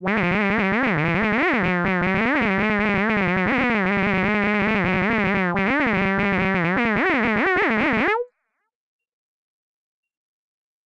Wow.